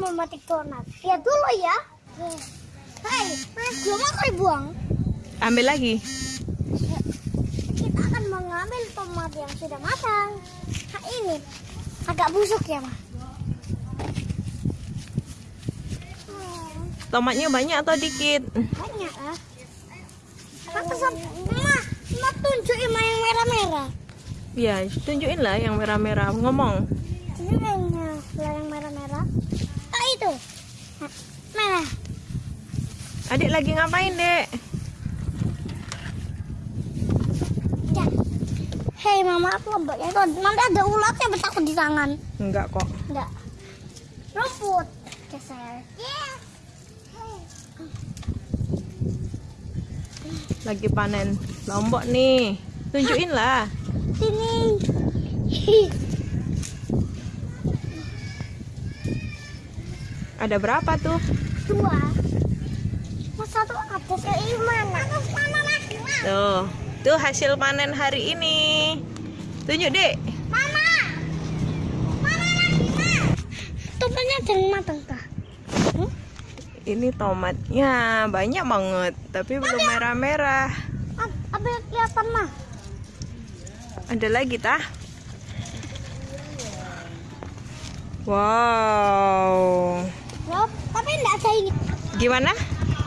memetik donat. Lihat dulu ya. Hai, belum aku dibuang. Ambil lagi. Kita akan mengambil tomat yang sudah matang. Nah, ini agak busuk ya, Ma. Tomatnya banyak atau dikit? banyak lah. Apa sama? Ma, tunjukin Ma yang merah-merah. Ya, tunjukin lah yang merah-merah. Ngomong. Ini yang merah-merah. Ah, itu. Nah, Merah. Adik lagi ngapain, Dek? Ya. Hei mama aku lomboknya itu nanti ada ulatnya bertakut di tangan. Enggak kok. Enggak. Rumput. Geser. Yeah. Lagi panen lombok nih. Tunjukin lah. Sini. Ada berapa tuh? Dua. Tuh. Tuh hasil panen hari ini. Tunjuk, Dek. Mama. Mana lagi? Ma? Tomatnya matang kah? Hmm? Ini tomatnya banyak banget, tapi belum merah-merah. Apa yang kelihatan mah? Ada lagi tah? Wow. Tapi enggak ada ini. Gimana?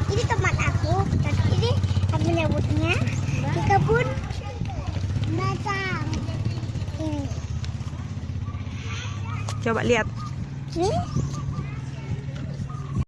Ini tomat aku. Dan ini aku menyebutnya di kebun batang. Ini. Coba lihat. Ini